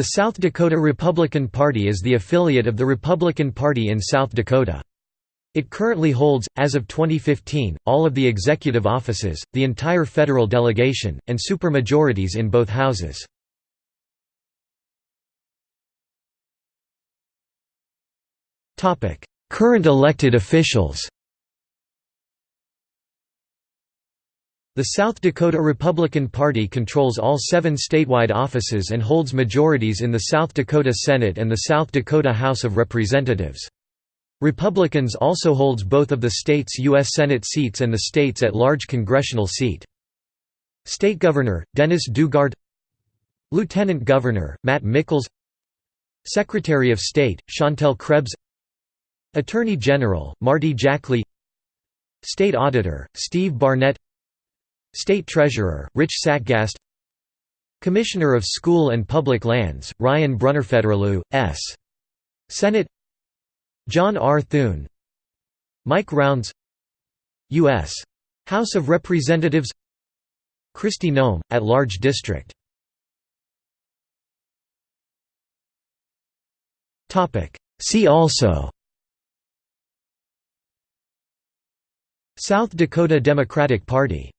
The South Dakota Republican Party is the affiliate of the Republican Party in South Dakota. It currently holds, as of 2015, all of the executive offices, the entire federal delegation, and supermajorities in both houses. Current elected officials The South Dakota Republican Party controls all seven statewide offices and holds majorities in the South Dakota Senate and the South Dakota House of Representatives. Republicans also holds both of the state's U.S. Senate seats and the state's at-large congressional seat. State Governor, Dennis Daugaard Lieutenant Governor, Matt Michels Secretary of State, Shantel Krebs Attorney General, Marty Jackley State Auditor, Steve Barnett State Treasurer, Rich Sattgast Commissioner of School and Public Lands, Ryan Brunnerfederlew, S. Senate John R. Thune Mike Rounds U.S. House of Representatives Kristi Noem, at-large district See also South Dakota Democratic Party